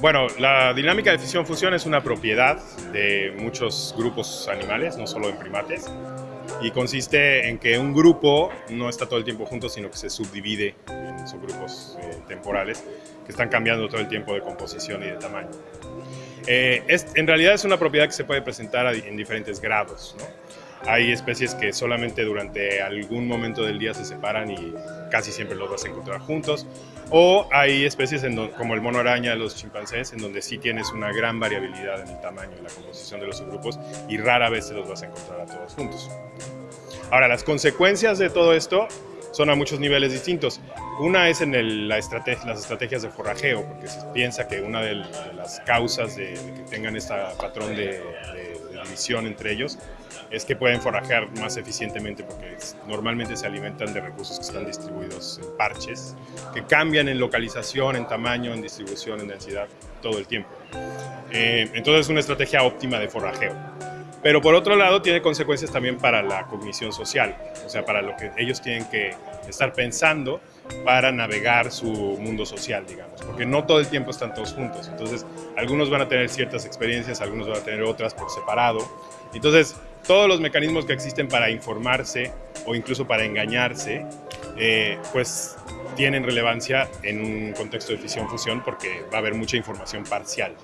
Bueno, la dinámica de fisión-fusión es una propiedad de muchos grupos animales, no solo en primates, y consiste en que un grupo no está todo el tiempo junto, sino que se subdivide en subgrupos eh, temporales que están cambiando todo el tiempo de composición y de tamaño. Eh, es, en realidad es una propiedad que se puede presentar en diferentes grados. Hay especies que solamente durante algún momento del día se separan y casi siempre los vas a encontrar juntos. O hay especies como el mono araña, los chimpancés, en donde sí tienes una gran variabilidad en el tamaño y la composición de los subgrupos y rara vez se los vas a encontrar a todos juntos. Ahora, las consecuencias de todo esto son a muchos niveles distintos. Una es en la estrategia, las estrategias de forrajeo, porque se piensa que una de, las causas de, que tengan este patrón de división entre ellos es que pueden forrajear más eficientemente porque normalmente se alimentan de recursos que están distribuidos en parches, que cambian en localización, en tamaño, en distribución, en densidad, todo el tiempo. Eh, entonces es una estrategia óptima de forrajeo. Pero por otro lado tiene consecuencias también para la cognición social, o sea, para lo que ellos tienen que estar pensando para navegar su mundo social, digamos, porque no todo el tiempo están todos juntos. Entonces, algunos van a tener ciertas experiencias, algunos van a tener otras por separado. Entonces, todos los mecanismos que existen para informarse o incluso para engañarse, eh, pues tienen relevancia en un contexto de fisión-fusión porque va a haber mucha información parcial.